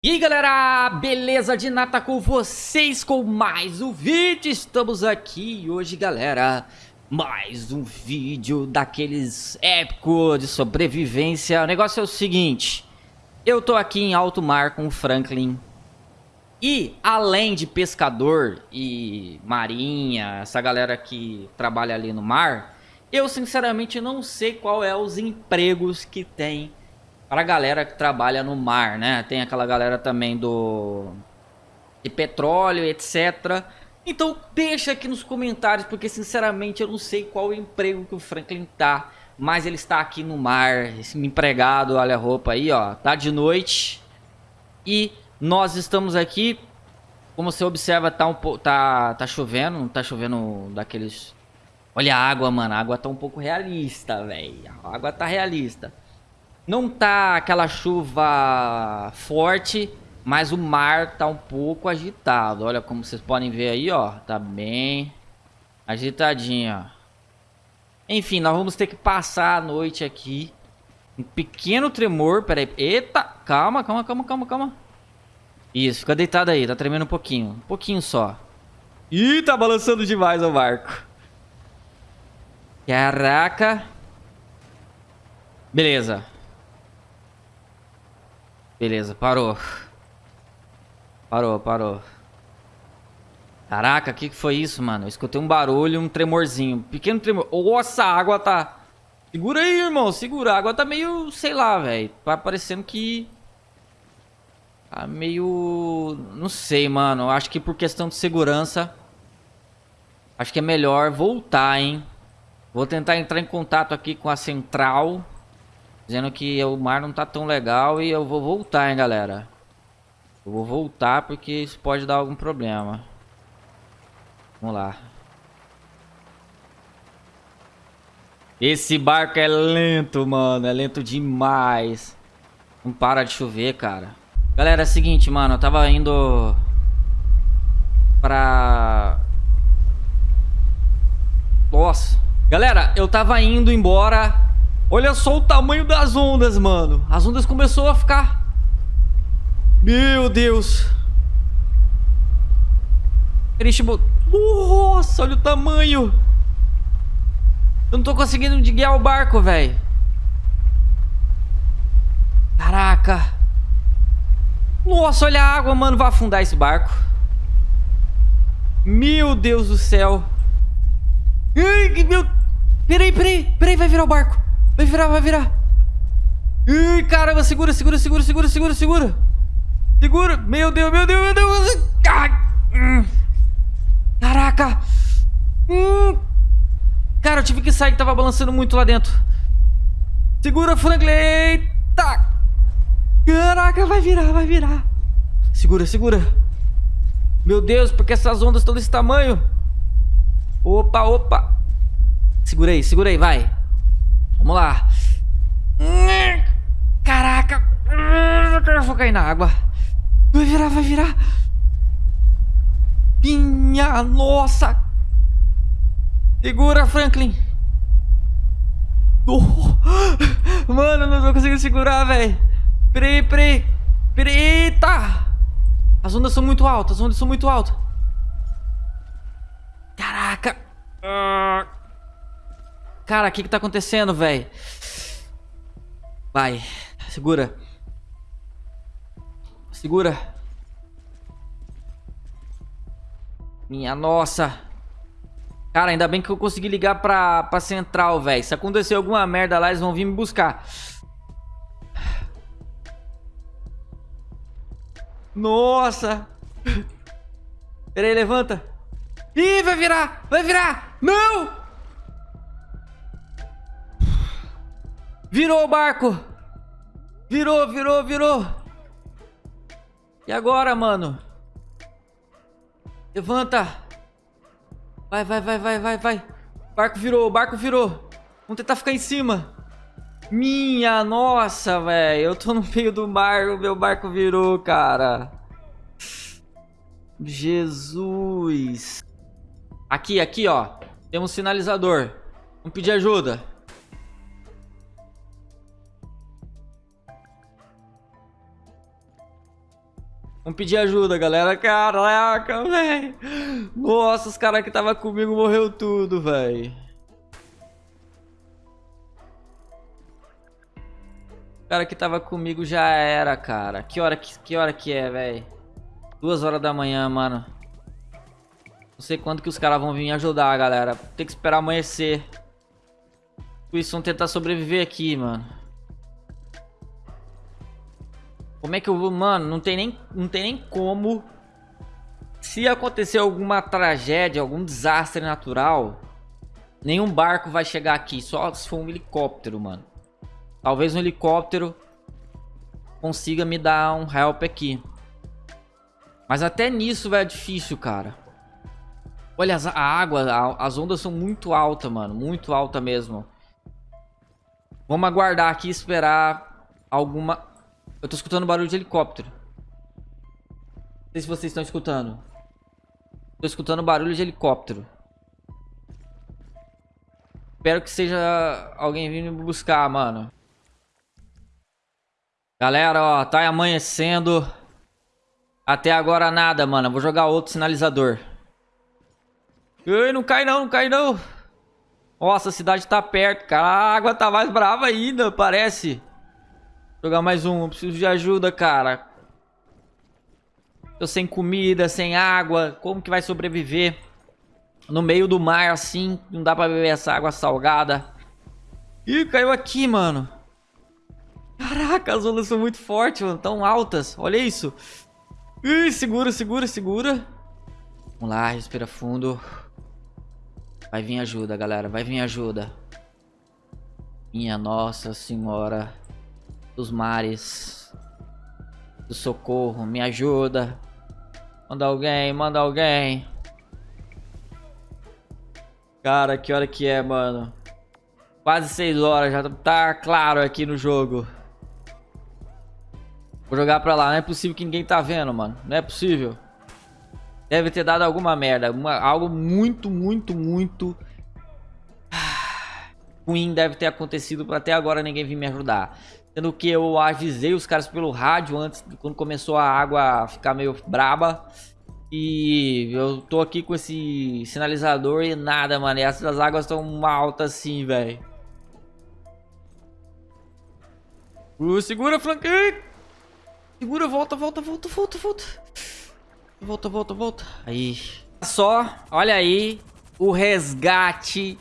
E aí galera, beleza de nata com vocês com mais um vídeo, estamos aqui hoje galera, mais um vídeo daqueles épicos de sobrevivência, o negócio é o seguinte, eu tô aqui em alto mar com o Franklin e além de pescador e marinha, essa galera que trabalha ali no mar, eu sinceramente não sei qual é os empregos que tem para a galera que trabalha no mar, né? Tem aquela galera também do de petróleo, etc. Então deixa aqui nos comentários, porque sinceramente eu não sei qual emprego que o Franklin tá, mas ele está aqui no mar, esse empregado, olha a roupa aí, ó, tá de noite. E nós estamos aqui, como você observa, tá um tá tá chovendo, não tá chovendo daqueles Olha a água, mano, a água tá um pouco realista, velho. A água tá realista. Não tá aquela chuva forte, mas o mar tá um pouco agitado. Olha como vocês podem ver aí, ó. Tá bem agitadinho, ó. Enfim, nós vamos ter que passar a noite aqui. Um pequeno tremor, peraí. Eita, calma, calma, calma, calma, calma. Isso, fica deitado aí, tá tremendo um pouquinho. Um pouquinho só. Ih, tá balançando demais o barco. Caraca. Beleza. Beleza, parou. Parou, parou. Caraca, o que, que foi isso, mano? Eu escutei um barulho, um tremorzinho. Pequeno tremor. Nossa, a água tá... Segura aí, irmão. Segura. A água tá meio... Sei lá, velho. Tá parecendo que... Tá meio... Não sei, mano. Acho que por questão de segurança... Acho que é melhor voltar, hein? Vou tentar entrar em contato aqui com a central... Dizendo que o mar não tá tão legal e eu vou voltar, hein, galera. Eu vou voltar porque isso pode dar algum problema. Vamos lá. Esse barco é lento, mano. É lento demais. Não para de chover, cara. Galera, é o seguinte, mano. Eu tava indo... Pra... Nossa. Galera, eu tava indo embora Olha só o tamanho das ondas, mano. As ondas começou a ficar... Meu Deus. Nossa, olha o tamanho. Eu não tô conseguindo guiar o barco, velho. Caraca. Nossa, olha a água, mano. Vai afundar esse barco. Meu Deus do céu. Ai, meu... Peraí, peraí. Peraí, vai virar o barco. Vai virar, vai virar. Ih, caramba, segura, segura, segura, segura, segura, segura. Segura. Meu Deus, meu Deus, meu Deus. Hum. Caraca. Hum. Cara, eu tive que sair que tava balançando muito lá dentro. Segura, Franklin. Eita. Caraca, vai virar, vai virar. Segura, segura. Meu Deus, porque essas ondas estão desse tamanho? Opa, opa. Segura aí, segura aí, vai. Vamos lá. Caraca. Eu vou cair na água. Vai virar, vai virar. Minha nossa. Segura, Franklin. Oh. Mano, não tô conseguindo segurar, velho. Peraí, peraí. Eita. As ondas são muito altas, as ondas são muito altas. Cara, o que que tá acontecendo, velho? Vai. Segura. Segura. Minha nossa. Cara, ainda bem que eu consegui ligar pra, pra central, velho. Se acontecer alguma merda lá, eles vão vir me buscar. Nossa. Pera aí, levanta. Ih, vai virar. Vai virar. Não. Virou o barco. Virou, virou, virou. E agora, mano? Levanta. Vai, vai, vai, vai, vai, vai. Barco virou, barco virou. Vamos tentar ficar em cima. Minha nossa, velho. Eu tô no meio do mar, o meu barco virou, cara. Jesus. Aqui, aqui, ó. Temos um sinalizador. Vamos pedir ajuda. Vamos pedir ajuda, galera. Caraca, velho. Nossa, os caras que tava comigo morreu tudo, velho. O cara que tava comigo já era, cara. Que hora que, que, hora que é, velho? Duas horas da manhã, mano. Não sei quando que os caras vão vir me ajudar, galera. Tem que esperar amanhecer. Vão tentar sobreviver aqui, mano. Como é que eu vou... Mano, não tem nem, não tem nem como... Se acontecer alguma tragédia, algum desastre natural... Nenhum barco vai chegar aqui. Só se for um helicóptero, mano. Talvez um helicóptero consiga me dar um help aqui. Mas até nisso, velho, é difícil, cara. Olha, a água, as ondas são muito altas, mano. Muito alta mesmo. Vamos aguardar aqui e esperar alguma... Eu tô escutando barulho de helicóptero. Não sei se vocês estão escutando. Tô escutando barulho de helicóptero. Espero que seja alguém vindo me buscar, mano. Galera, ó, tá amanhecendo. Até agora nada, mano. Vou jogar outro sinalizador. Ei, não cai não, não cai não. Nossa, a cidade tá perto, cara. A água tá mais brava ainda, parece. Jogar mais um. Eu preciso de ajuda, cara. Tô sem comida, sem água. Como que vai sobreviver? No meio do mar, assim. Não dá pra beber essa água salgada. Ih, caiu aqui, mano. Caraca, as ondas são muito fortes, mano. Tão altas. Olha isso. Ih, segura, segura, segura. Vamos lá, respira fundo. Vai vir ajuda, galera. Vai vir ajuda. Minha Nossa Senhora dos Mares. Do socorro. Me ajuda. Manda alguém, manda alguém. Cara, que hora que é, mano? Quase 6 horas, já tá claro aqui no jogo. Vou jogar pra lá. Não é possível que ninguém tá vendo, mano. Não é possível. Deve ter dado alguma merda. Uma, algo muito, muito, muito... ruim deve ter acontecido pra até agora ninguém vir me ajudar. Sendo que eu avisei os caras pelo rádio antes, quando começou a água ficar meio braba. E eu tô aqui com esse sinalizador e nada, mano. E essas águas estão altas assim, velho. Uh, segura, flanqueio! Segura, volta, volta, volta, volta, volta. Volta, volta, volta. Aí. Só, olha aí o resgate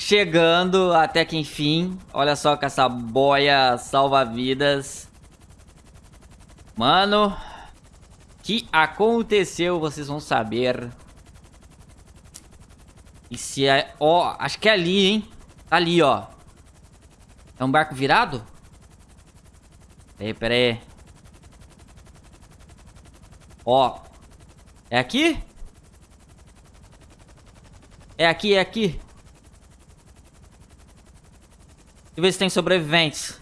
chegando até que enfim. Olha só com essa boia salva-vidas. Mano, que aconteceu, vocês vão saber. E se é... Ó, acho que é ali, hein? Tá ali, ó. É um barco virado? Peraí, peraí. Ó. É aqui? É aqui, é aqui. Eu ver se tem sobreviventes.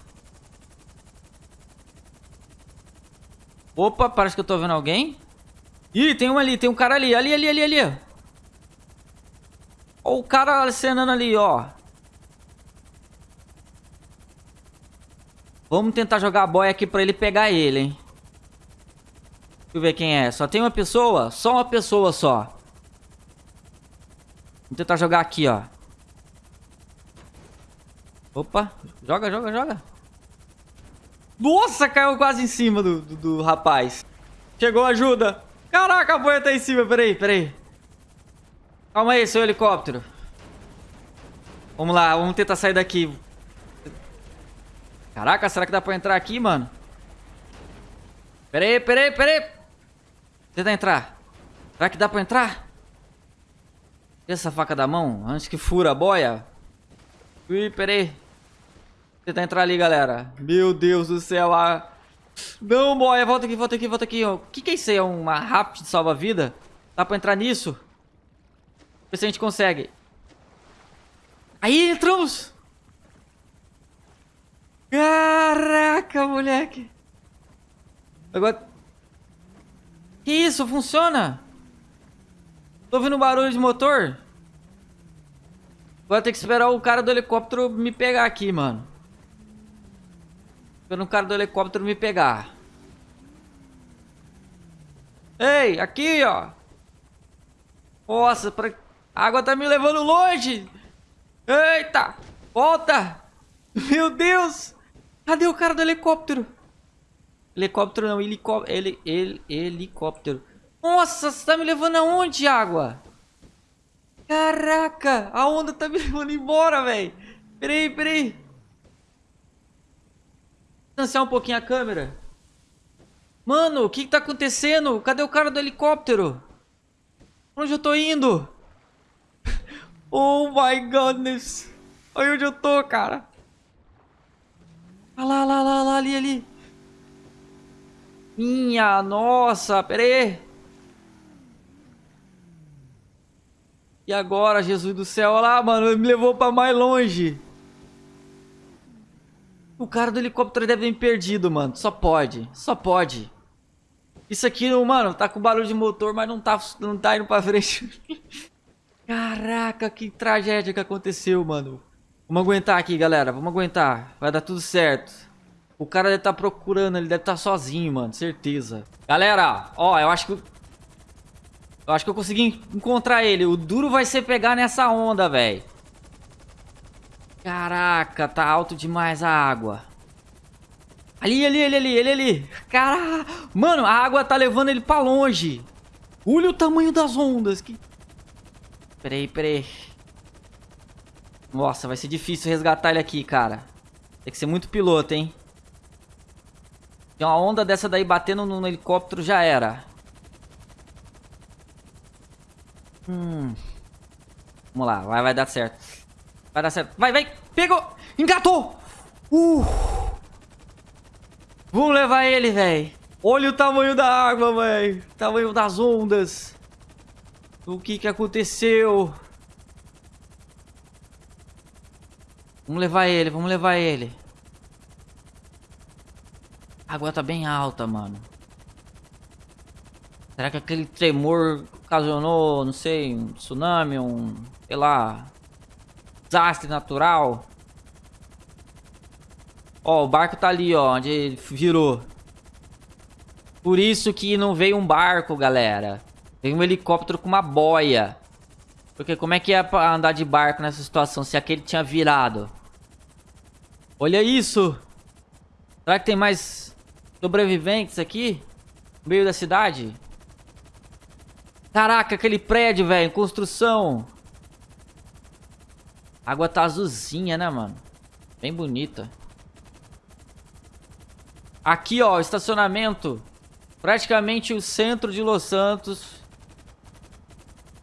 Opa, parece que eu tô vendo alguém. Ih, tem um ali, tem um cara ali. Ali, ali, ali, ali. Ó o cara acenando ali, ó. Vamos tentar jogar a boia aqui pra ele pegar ele, hein. Deixa eu ver quem é. Só tem uma pessoa? Só uma pessoa só. Vamos tentar jogar aqui, ó. Opa. Joga, joga, joga. Nossa, caiu quase em cima do, do, do rapaz. Chegou ajuda. Caraca, a boia tá em cima. Peraí, peraí. Calma aí, seu helicóptero. Vamos lá, vamos tentar sair daqui. Caraca, será que dá pra entrar aqui, mano? Peraí, peraí, peraí. Tenta entrar. Será que dá pra entrar? Tira essa faca da mão antes que fura a boia. Ui, peraí. Tenta entrar ali, galera. Meu Deus do céu. A... Não, boia. Volta aqui, volta aqui, volta aqui. O que que é isso aí? É uma rápida de salva-vida? Dá pra entrar nisso? Ver se a gente consegue. Aí, entramos! Caraca, moleque. Agora... Que isso? Funciona? Tô ouvindo barulho de motor? Vou ter que esperar o cara do helicóptero me pegar aqui, mano. Esperando o cara do helicóptero me pegar. Ei, aqui, ó. Nossa, pra... a água tá me levando longe. Eita, volta. Meu Deus. Cadê o cara do helicóptero? Helicóptero não, helicóptero. Ele, ele, helicóptero. Nossa, você tá me levando aonde, água? Caraca, a onda tá me levando embora, velho. Peraí, peraí. Distanciar um pouquinho a câmera. Mano, o que, que tá acontecendo? Cadê o cara do helicóptero? Onde eu tô indo? Oh my goodness. Olha onde eu tô, cara. Olha lá, lá, lá, lá, ali, ali. Minha nossa, pera E agora, Jesus do céu? Olha lá, mano, me levou pra mais longe. O cara do helicóptero deve ter me perdido, mano. Só pode, só pode. Isso aqui, mano, tá com barulho de motor, mas não tá, não tá indo pra frente. Caraca, que tragédia que aconteceu, mano. Vamos aguentar aqui, galera. Vamos aguentar. Vai dar tudo certo. O cara deve estar tá procurando, ele deve estar tá sozinho, mano. Certeza. Galera, ó, eu acho que... Eu acho que eu consegui encontrar ele. O duro vai ser pegar nessa onda, velho. Caraca, tá alto demais a água. Ali, ali, ali, ali, ali. Caraca. Mano, a água tá levando ele pra longe. Olha o tamanho das ondas. Que Peraí, peraí. Nossa, vai ser difícil resgatar ele aqui, cara. Tem que ser muito piloto, hein? Tem uma onda dessa daí batendo no, helicóptero, já era. Hum. Vamos lá, vai, vai dar certo. Vai dar certo. Vai, vai. Pegou. Engatou. Uh. Vamos levar ele, velho. Olha o tamanho da água, velho. Tamanho das ondas. O que que aconteceu? Vamos levar ele, vamos levar ele. A água tá bem alta, mano. Será que aquele tremor ocasionou, não sei, um tsunami, um, sei lá, desastre natural? Ó, o barco tá ali, ó, onde virou. Por isso que não veio um barco, galera. Tem um helicóptero com uma boia. Porque como é que é andar de barco nessa situação se aquele tinha virado? Olha isso! Será que tem mais sobreviventes aqui? No meio da cidade? Caraca, aquele prédio, velho, em construção. A água tá azulzinha, né, mano? Bem bonita. Aqui, ó, estacionamento. Praticamente o centro de Los Santos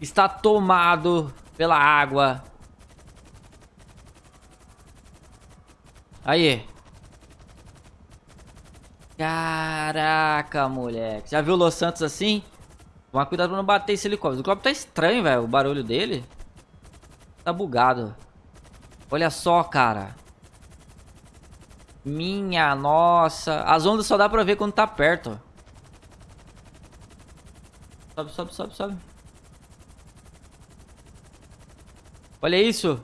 está tomado pela água. Aí. Caraca, moleque. Já viu Los Santos assim? Toma cuidado pra não bater esse helicóptero. O helicóptero tá estranho, velho. O barulho dele. Tá bugado. Olha só, cara. Minha nossa. As ondas só dá pra ver quando tá perto. Sobe, sobe, sobe, sobe. Olha isso.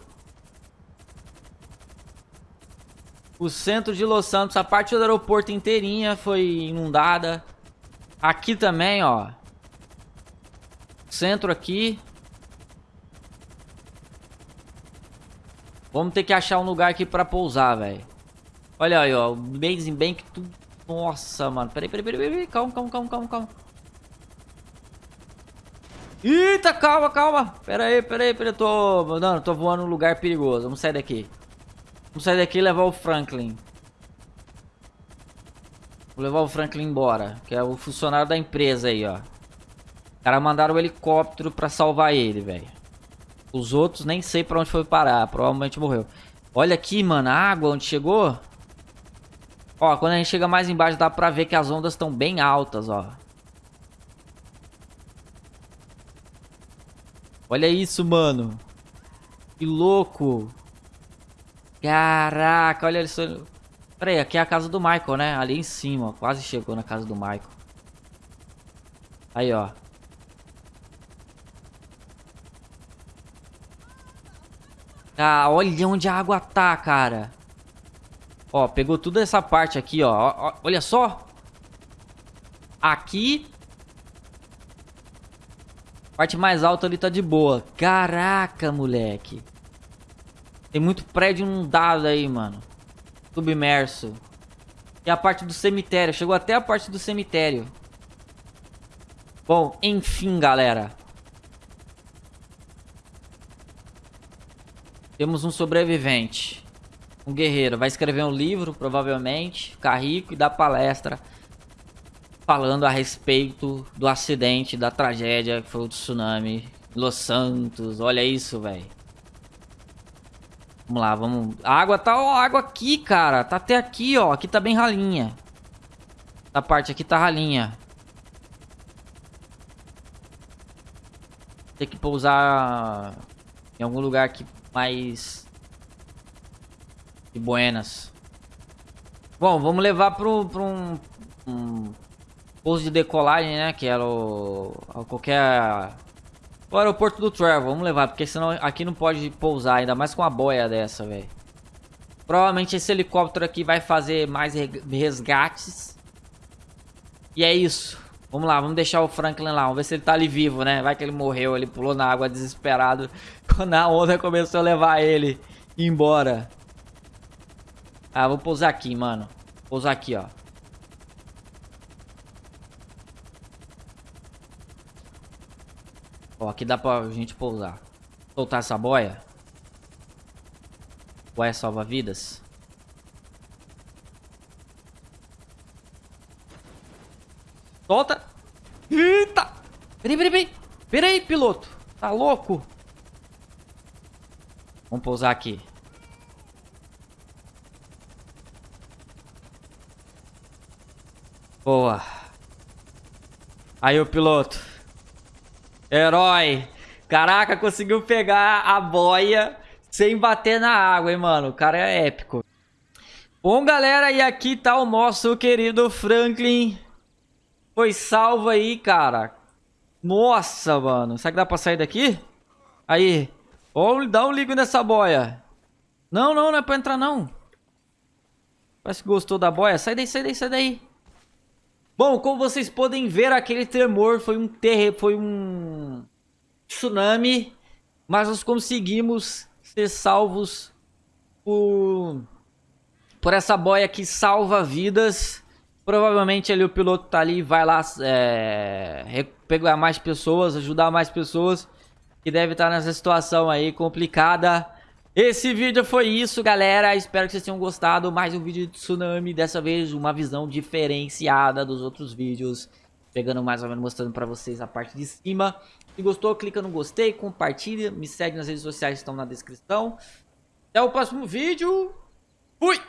O centro de Los Santos, a parte do aeroporto inteirinha foi inundada. Aqui também, ó. Centro aqui. Vamos ter que achar um lugar aqui pra pousar, velho. Olha aí, ó. Bem, bem que tudo... Nossa, mano. Peraí, peraí, peraí, peraí. Calma, calma, calma, calma, calma. Eita, calma, calma. Pera aí, pera aí, pera aí. Tô, não, tô voando num lugar perigoso. Vamos sair daqui. Vamos sair daqui e levar o Franklin. Vou levar o Franklin embora. Que é o funcionário da empresa aí, ó. Os caras mandaram o helicóptero pra salvar ele, velho. Os outros nem sei pra onde foi parar. Provavelmente morreu. Olha aqui, mano. A água onde chegou. Ó, quando a gente chega mais embaixo dá pra ver que as ondas estão bem altas, ó. Olha isso, mano. Que louco. Caraca, olha isso. Pera aí, aqui é a casa do Michael, né? Ali em cima, ó. Quase chegou na casa do Michael. Aí, ó. Ah, olha onde a água tá, cara. Ó, pegou toda essa parte aqui, ó. ó olha só. Aqui Parte mais alta ali tá de boa. Caraca, moleque. Tem muito prédio inundado aí, mano. Submerso. E a parte do cemitério. Chegou até a parte do cemitério. Bom, enfim, galera. Temos um sobrevivente. Um guerreiro. Vai escrever um livro, provavelmente. Ficar rico e dar palestra. Falando a respeito do acidente, da tragédia que foi o tsunami. Los Santos. Olha isso, velho. Vamos lá, vamos... A água tá... Ó, a água aqui, cara. Tá até aqui, ó. Aqui tá bem ralinha. Essa parte aqui tá ralinha. Tem que pousar em algum lugar aqui mais... De buenas. Bom, vamos levar pro um, um pouso de decolagem, né? Que era o... Qualquer o aeroporto do Trevor, vamos levar, porque senão aqui não pode pousar, ainda mais com uma boia dessa, velho. Provavelmente esse helicóptero aqui vai fazer mais resgates. E é isso. Vamos lá, vamos deixar o Franklin lá, vamos ver se ele tá ali vivo, né? Vai que ele morreu, ele pulou na água desesperado. Quando a onda começou a levar ele embora. Ah, vou pousar aqui, mano. Pousar aqui, ó. Ó, aqui dá pra gente pousar. Soltar essa boia. Boia salva-vidas. Solta. Eita. Peraí, peraí, peraí. Peraí, piloto. Tá louco? Vamos pousar aqui. Boa. Aí o piloto. Herói. Caraca, conseguiu pegar a boia sem bater na água, hein, mano. O cara é épico. Bom, galera, e aqui tá o nosso querido Franklin. Foi salvo aí, cara. Nossa, mano. Será que dá pra sair daqui? Aí. Ó, dá um ligo nessa boia. Não, não, não é pra entrar, não. Parece que gostou da boia. Sai daí, sai daí, sai daí. Bom, como vocês podem ver, aquele tremor foi um terre... foi um tsunami, mas nós conseguimos ser salvos por, por essa boia que salva vidas. Provavelmente ali o piloto tá ali vai lá é, pegar mais pessoas, ajudar mais pessoas que deve estar nessa situação aí complicada. Esse vídeo foi isso, galera. Espero que vocês tenham gostado. Mais um vídeo de tsunami. Dessa vez, uma visão diferenciada dos outros vídeos. Pegando mais ou menos, mostrando pra vocês a parte de cima. Se gostou, clica no gostei, compartilha. Me segue nas redes sociais que estão na descrição. Até o próximo vídeo. Fui!